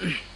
Mm-hmm.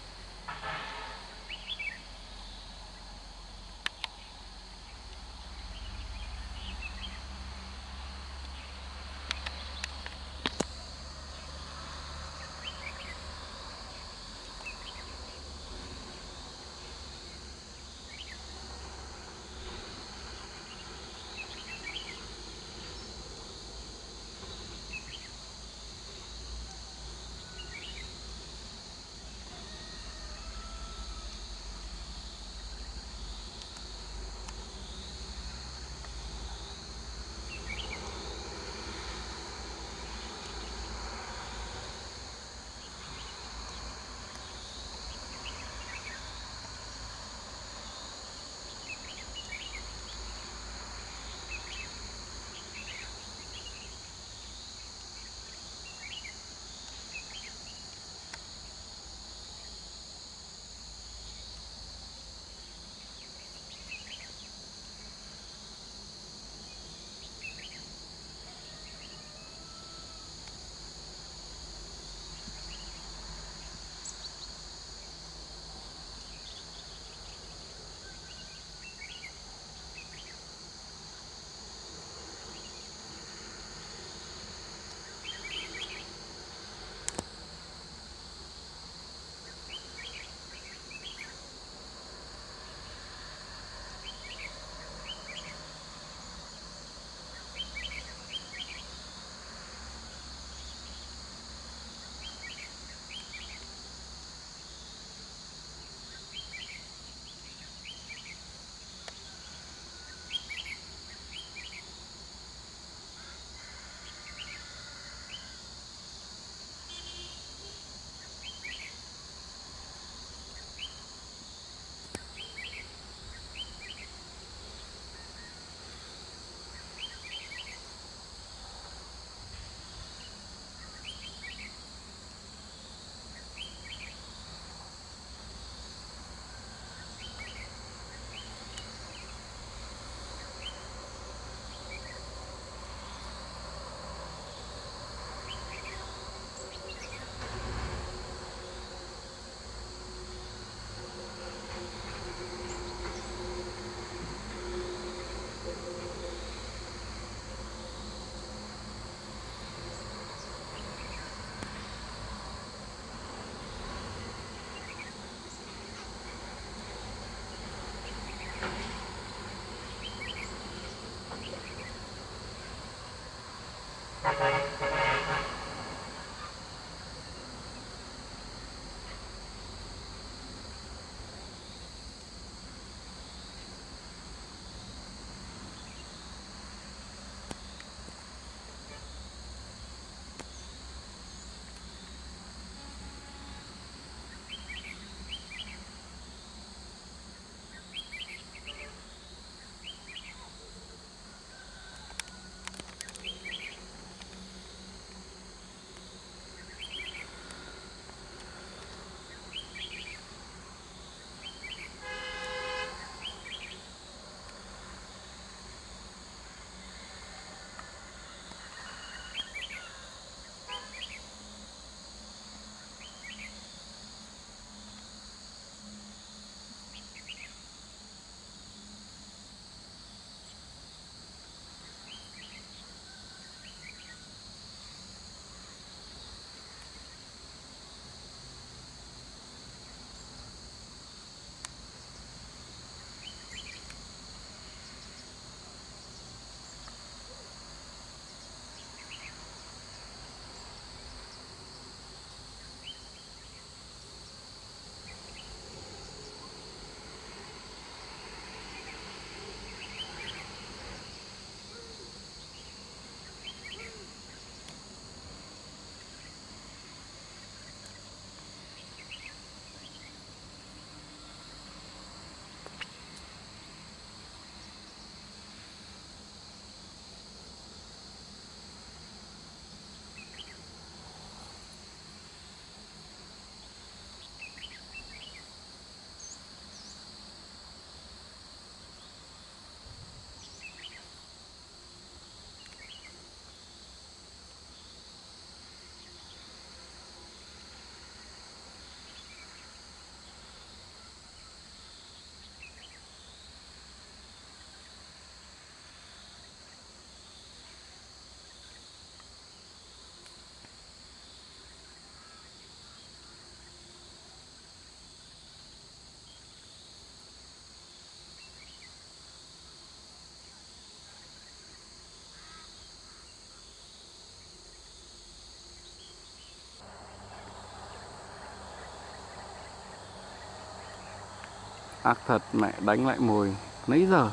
ác thật mẹ đánh lại mồi. Nấy giờ?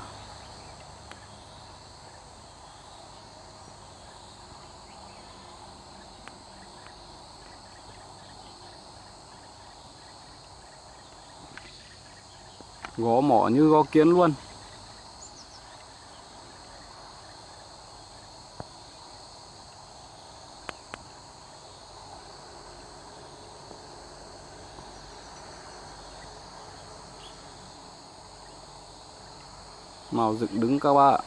Gõ mỏ như gõ kiến luôn. Màu dựng đứng các bạn